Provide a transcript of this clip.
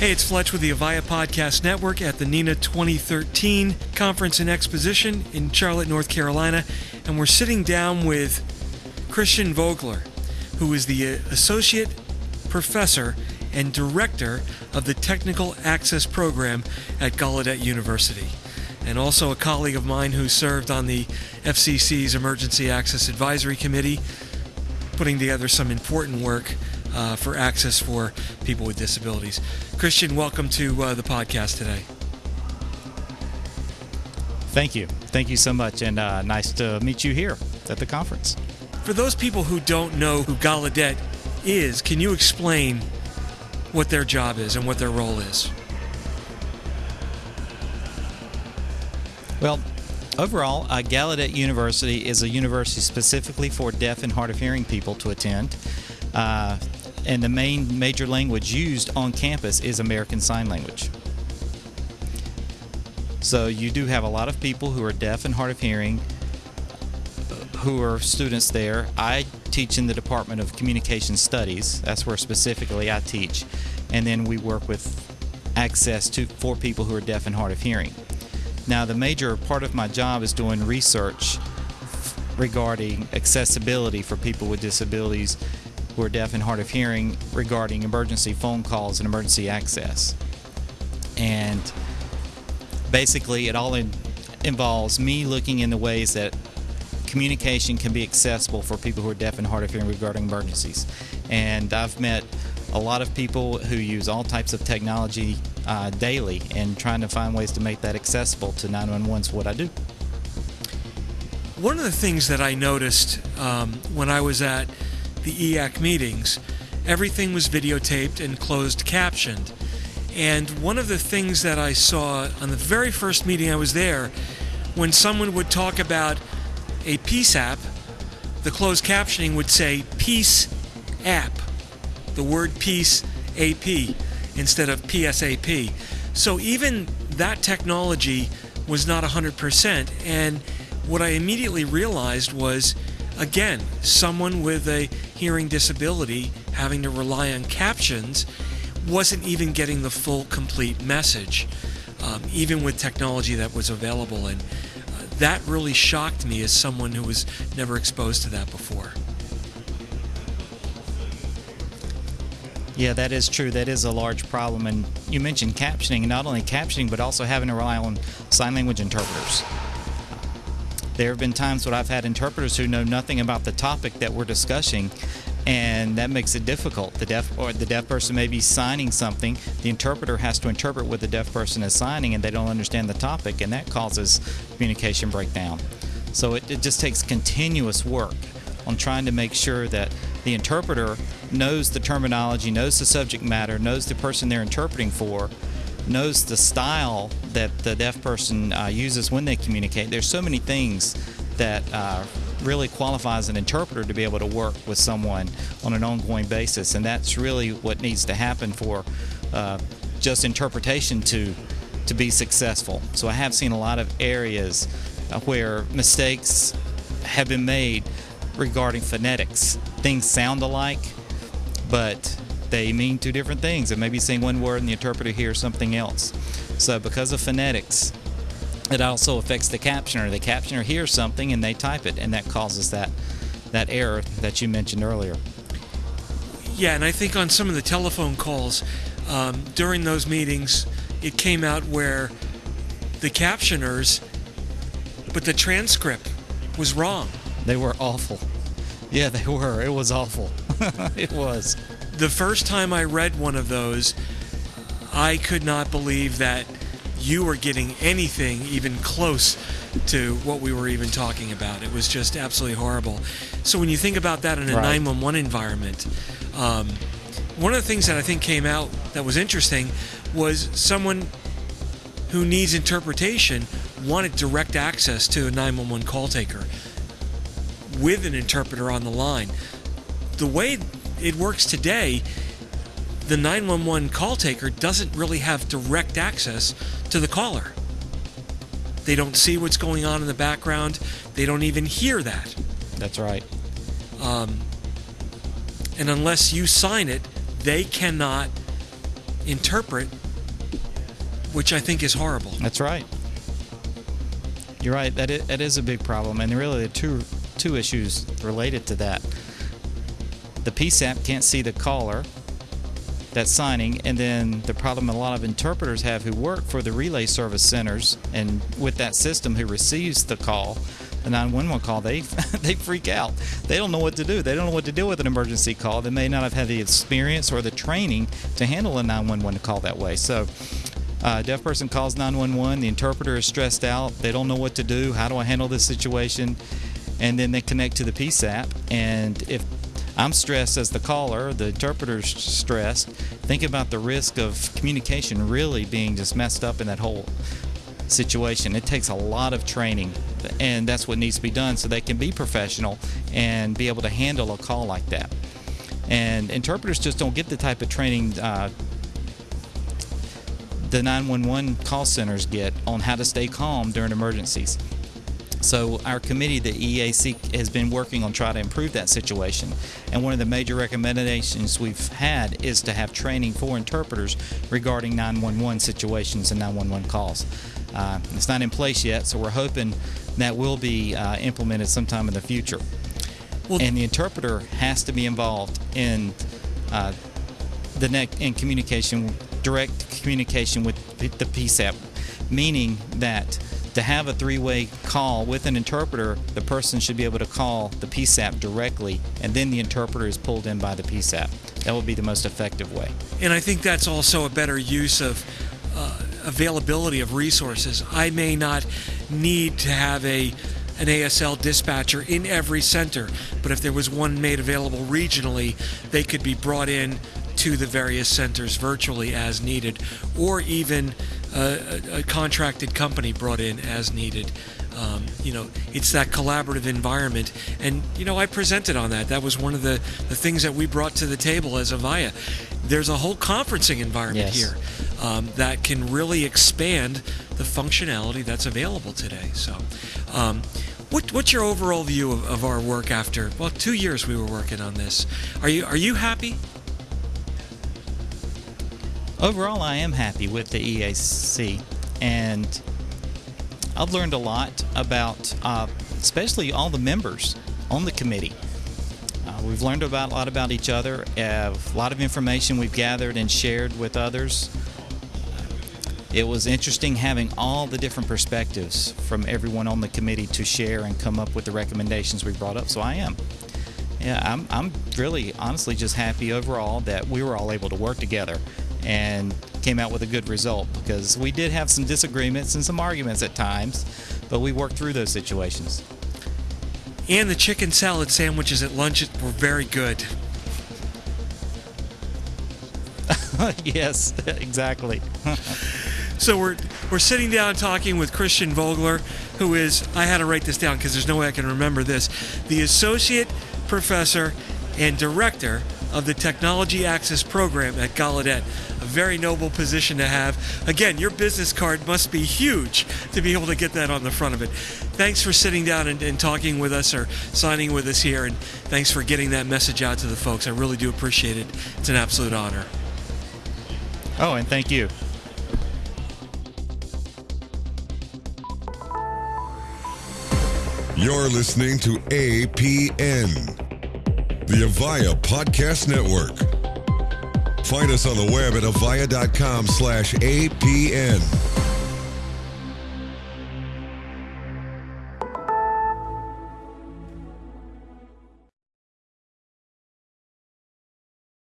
Hey, it's Fletch with the Avaya Podcast Network at the NENA 2013 Conference and Exposition in Charlotte, North Carolina. And we're sitting down with Christian Vogler, who is the uh, Associate Professor and Director of the Technical Access Program at Gallaudet University, and also a colleague of mine who served on the FCC's Emergency Access Advisory Committee, putting together some important work uh, for access for people with disabilities. Christian, welcome to uh, the podcast today. Thank you. Thank you so much, and uh, nice to meet you here at the conference. For those people who don't know who Gallaudet is, can you explain what their job is and what their role is? Well, overall, uh, Gallaudet University is a university specifically for deaf and hard of hearing people to attend. Uh, and the main major language used on campus is American Sign Language. So you do have a lot of people who are deaf and hard of hearing uh, who are students there. I teach in the Department of Communication Studies. That's where specifically I teach. And then we work with access to for people who are deaf and hard of hearing. Now, the major part of my job is doing research regarding accessibility for people with disabilities who are deaf and hard of hearing regarding emergency phone calls and emergency access. And basically, it all in, involves me looking in the ways that communication can be accessible for people who are deaf and hard of hearing regarding emergencies. And I've met a lot of people who use all types of technology uh, daily and trying to find ways to make that accessible to 911 is what I do. One of the things that I noticed um, when I was at the EAC meetings, everything was videotaped and closed captioned. And one of the things that I saw on the very first meeting I was there, when someone would talk about a peace app, the closed captioning would say peace app, the word peace AP instead of PSAP. So even that technology was not 100%. And what I immediately realized was again, someone with a hearing disability having to rely on captions wasn't even getting the full, complete message, um, even with technology that was available. And uh, that really shocked me as someone who was never exposed to that before. Yeah, that is true. That is a large problem. And you mentioned captioning, not only captioning, but also having to rely on sign language interpreters. There have been times when I've had interpreters who know nothing about the topic that we're discussing, and that makes it difficult. The deaf or the deaf person may be signing something. The interpreter has to interpret what the deaf person is signing, and they don't understand the topic, and that causes communication breakdown. So it, it just takes continuous work on trying to make sure that the interpreter knows the terminology, knows the subject matter, knows the person they're interpreting for, knows the style that the deaf person uh, uses when they communicate. There's so many things that uh, really qualifies an interpreter to be able to work with someone on an ongoing basis, and that's really what needs to happen for uh, just interpretation to to be successful. So I have seen a lot of areas uh, where mistakes have been made regarding phonetics. Things sound alike, but they mean two different things. It may be saying one word and the interpreter hears something else. So because of phonetics, it also affects the captioner. The captioner hears something and they type it, and that causes that that error that you mentioned earlier. Yeah, and I think on some of the telephone calls um, during those meetings, it came out where the captioners, but the transcript was wrong. They were awful. Yeah, they were. It was awful. it was. The first time I read one of those, I could not believe that you were getting anything even close to what we were even talking about. It was just absolutely horrible. So when you think about that in a right. 911 environment, um, one of the things that I think came out that was interesting was someone who needs interpretation wanted direct access to a 911 call taker with an interpreter on the line. The way it works today, the 911 call taker doesn't really have direct access to the caller. They don't see what's going on in the background. They don't even hear that. That's right. Um, and unless you sign it, they cannot interpret, which I think is horrible. That's right. You're right. That is, that is a big problem, and really, the two two issues related to that. The PSAP can't see the caller that's signing, and then the problem a lot of interpreters have who work for the relay service centers and with that system who receives the call, the 911 call, they they freak out. They don't know what to do. They don't know what to do with an emergency call. They may not have had the experience or the training to handle a 911 call that way. So uh, deaf person calls 911. The interpreter is stressed out. They don't know what to do. How do I handle this situation? And then they connect to the PSAP. And if I'm stressed as the caller, the interpreter's stressed, think about the risk of communication really being just messed up in that whole situation. It takes a lot of training, and that's what needs to be done so they can be professional and be able to handle a call like that. And interpreters just don't get the type of training uh, the 911 call centers get on how to stay calm during emergencies. So our committee, the EAC, has been working on trying to improve that situation. And one of the major recommendations we've had is to have training for interpreters regarding 911 situations and 911 calls. Uh, it's not in place yet, so we're hoping that will be uh, implemented sometime in the future. Well, and the interpreter has to be involved in uh, the neck in communication direct communication with the PSAP, meaning that to have a three-way call with an interpreter, the person should be able to call the PSAP directly, and then the interpreter is pulled in by the PSAP. That would be the most effective way. And I think that's also a better use of uh, availability of resources. I may not need to have a an ASL dispatcher in every center, but if there was one made available regionally, they could be brought in to the various centers virtually as needed, or even a, a contracted company brought in as needed. Um, you know, it's that collaborative environment. And, you know, I presented on that. That was one of the, the things that we brought to the table as Avaya. There's a whole conferencing environment yes. here um, that can really expand the functionality that's available today. So, um, what, what's your overall view of, of our work after, well, two years we were working on this? Are you, are you happy? Overall, I am happy with the EAC, and I've learned a lot about, uh, especially all the members on the committee. Uh, we've learned about a lot about each other, a lot of information we've gathered and shared with others. It was interesting having all the different perspectives from everyone on the committee to share and come up with the recommendations we brought up. So I am. Yeah, I'm, I'm really honestly just happy overall that we were all able to work together and came out with a good result because we did have some disagreements and some arguments at times, but we worked through those situations. And the chicken salad sandwiches at lunch were very good. yes, exactly. so we're we're sitting down talking with Christian Vogler, who is I had to write this down because there's no way I can remember this, the associate professor and director of the Technology Access Program at Gallaudet. A very noble position to have. Again, your business card must be huge to be able to get that on the front of it. Thanks for sitting down and, and talking with us or signing with us here, and thanks for getting that message out to the folks. I really do appreciate it. It's an absolute honor. Oh, and thank you. You're listening to APN the Avaya Podcast Network. Find us on the web at avaya.com slash APN.